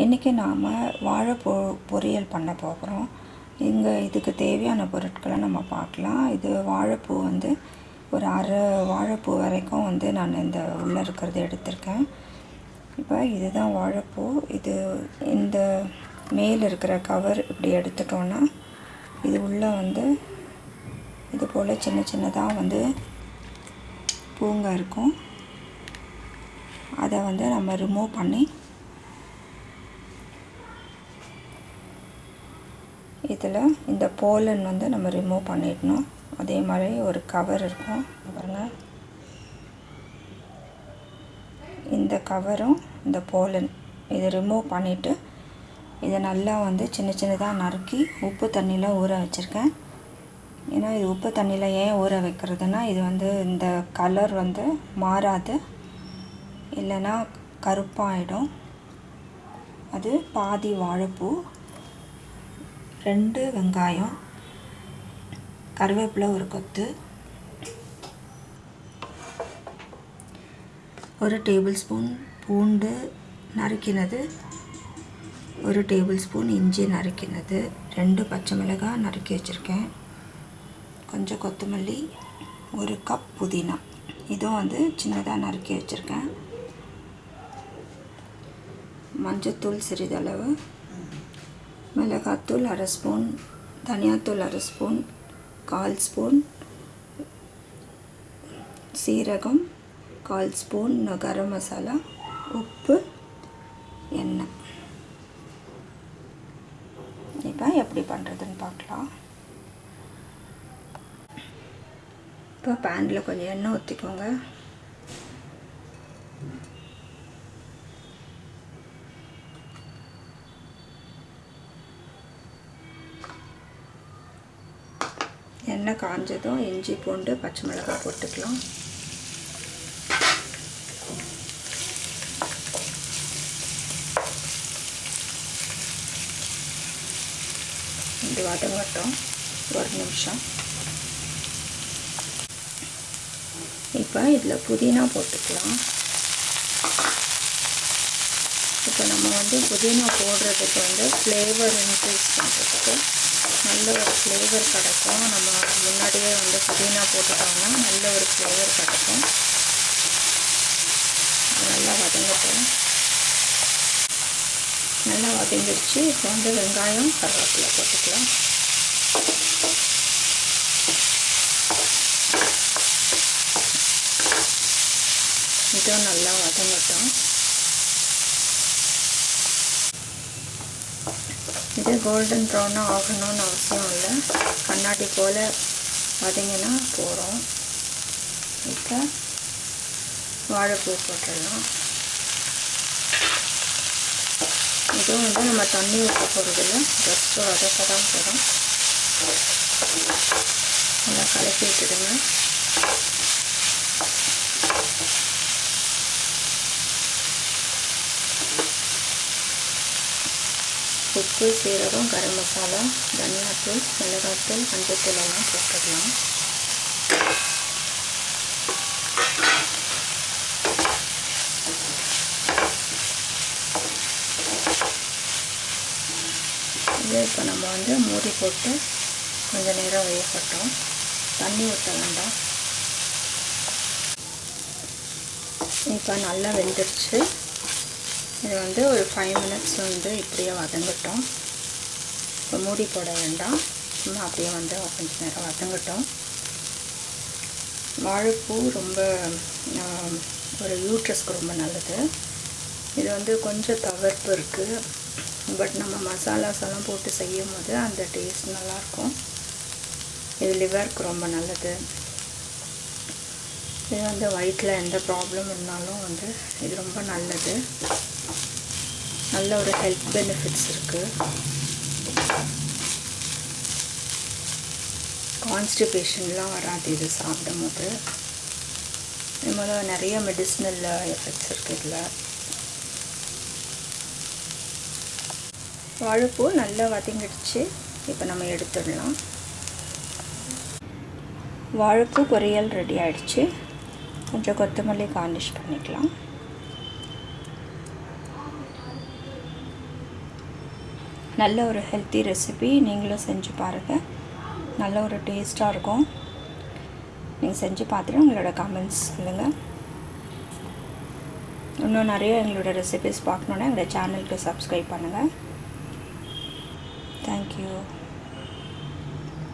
இன்றைக்கி நாம் வாழைப்பூ பொரியல் பண்ண போகிறோம் இங்கே இதுக்கு தேவையான பொருட்களை நம்ம பார்க்கலாம். இது வாழைப்பூ வந்து ஒரு அரை வாழைப்பூ வரைக்கும் வந்து நான் இந்த உள்ளே இருக்கிறது எடுத்திருக்கேன். இப்போ இதுதான் வாழைப்பூ. இது இந்த மேல் இருக்கிற கவர் இப்படி எடுத்துட்டோன்னா இது உள்ளே வந்து இது போல் சின்ன சின்னதாக வந்து பூங்க இருக்கும். அதை வந்து நம்ம ரிமூவ் பண்ணி இதில் இந்த போலன் வந்து நம்ம ரிமூவ் பண்ணிடணும். அதே மாதிரி ஒரு கவர் இருக்கும். பாருங்கள் இந்த கவரும் இந்த போலன் இதை ரிமூவ் பண்ணிவிட்டு இதை நல்லா வந்து சின்ன சின்னதாக நறுக்கி உப்பு தண்ணியில் ஊற வச்சுருக்கேன். ஏன்னா இது உப்பு தண்ணியில் ஏன் ஊற வைக்கிறதுனா இது வந்து இந்த கலர் வந்து மாறாது. இல்லைன்னா கருப்பாயிடும். அது பாதி வாழைப்பூ ரெண்டு வெங்காயம் கருவேப்பிலை ஒரு கொத்து ஒரு டேபிள் ஸ்பூன் பூண்டு நறுக்கினது ஒரு டேபிள் ஸ்பூன் இஞ்சி நறுக்கினது ரெண்டு பச்சை மிளகாய் நறுக்கி வச்சுருக்கேன். கொஞ்சம் கொத்தமல்லி ஒரு கப் புதினா. இதுவும் வந்து சின்னதாக நறுக்கி வச்சுருக்கேன். மஞ்சத்தூள் சிறிதளவு மிளகாத்தூள் அரை ஸ்பூன் தனியாத்தூள் அரை ஸ்பூன் கால் ஸ்பூன் சீரகம் கால் ஸ்பூன் கரம் மசாலா உப்பு எண்ணெய். இப்போ எப்படி பண்ணுறதுன்னு பார்க்கலாம். இப்போ பேனில் கொஞ்சம் எண்ணெய் ஊற்றிக்கோங்க எண்ணெய் காஞ்சதும் இஞ்சி பூண்டு பச்சை மிளகாய் போட்டுக்கலாம். இது வதங்கட்டும் ஒரு நிமிஷம். இப்போ இதில் புதினா போட்டுக்கலாம். இப்போ நம்ம வந்து புதினா போடுறதுக்கு வந்து ஃப்ளேவர் இன்க்ரீஸ் பண்ணுறதுக்கு நல்ல ஒரு ஃப்ளேவர் கிடைக்கும். நம்ம முன்னாடியே வந்து புதினா போட்டுட்டோம்னா நல்ல ஒரு ஃப்ளேவர் கிடைக்கும். நல்லா வதங்கட்டும். நல்லா வதங்கிடுச்சு. இப்போ வந்து வெங்காயம் கருவேப்பிலை போட்டுக்கலாம். இதுவும் நல்லா வதங்கட்டும். இது கோல்டன் ப்ரௌனாக ஆகணும்னு அவசியம் இல்லை. கண்ணாடி போல் வதங்கினா போகிறோம் இப்போ வாழைப்பூ போட்டுடலாம். இதுவும் வந்து நம்ம தண்ணி ஊற்ற போகிறதில்ல ஜஸ்ட் வதக்க தான் போகிறோம் நல்லா கலக்கி விட்டுடுங்க உப்பு சீரகம் கரம் மசாலா தனியாத்தூள் மிளகாத்தூள் மஞ்சத்தூள் எல்லாம் போட்டுடலாம் இதை இப்போ நம்ம வந்து மூடி போட்டு கொஞ்சம் நேரம் வேகப்பட்டோம் தண்ணி ஊற்ற வேண்டாம். இப்போ நல்லா வெந்துருச்சு. இது வந்து ஒரு ஃபைவ் மினிட்ஸ் வந்து இப்படியே வதங்கட்டும். இப்போ மூடி போட வேண்டாம். சும்மா அப்படியே வந்து கொஞ்சம் நேரம் வதங்கட்டும். வாழைப்பூ ரொம்ப ஒரு யூட்ரஸ்க்கு ரொம்ப நல்லது. இது வந்து கொஞ்சம் தவிர்ப்பு இருக்குது பட் நம்ம மசாலாஸ் எல்லாம் போட்டு செய்யும் போது அந்த டேஸ்ட் நல்லாயிருக்கும் இது லிவருக்கு ரொம்ப நல்லது. இது வந்து வயிற்றில் எந்த ப்ராப்ளம் இருந்தாலும் வந்து இது ரொம்ப நல்லது. நல்ல ஒரு ஹெல்த் பெனிஃபிட்ஸ் இருக்குது கான்ஸ்டிபேஷன்லாம் வராது இது சாப்பிடும் போது இது மாதிரி நிறைய மெடிசினல் எஃபெக்ட்ஸ் இருக்குது இதில். வாழைப்பூ நல்லா வதங்கிடுச்சு. இப்போ நம்ம எடுத்துடலாம். வாழைப்பூ பொரியல் ரெடி ஆகிடுச்சு கொஞ்சம் கொத்தமல்லி கார்னிஷ் பண்ணிக்கலாம். நல்ல ஒரு ஹெல்த்தி ரெசிபி நீங்களும் செஞ்சு பாருங்கள் நல்ல ஒரு டேஸ்ட்டாக இருக்கும். நீங்கள் செஞ்சு பார்த்துட்டு உங்களோட கமெண்ட்ஸ் சொல்லுங்கள் இன்னும் நிறைய எங்களோட ரெசிபிஸ் பார்க்கணுன்னா எங்களோட சேனலுக்கு சப்ஸ்கிரைப் பண்ணுங்கள் தேங்க்யூ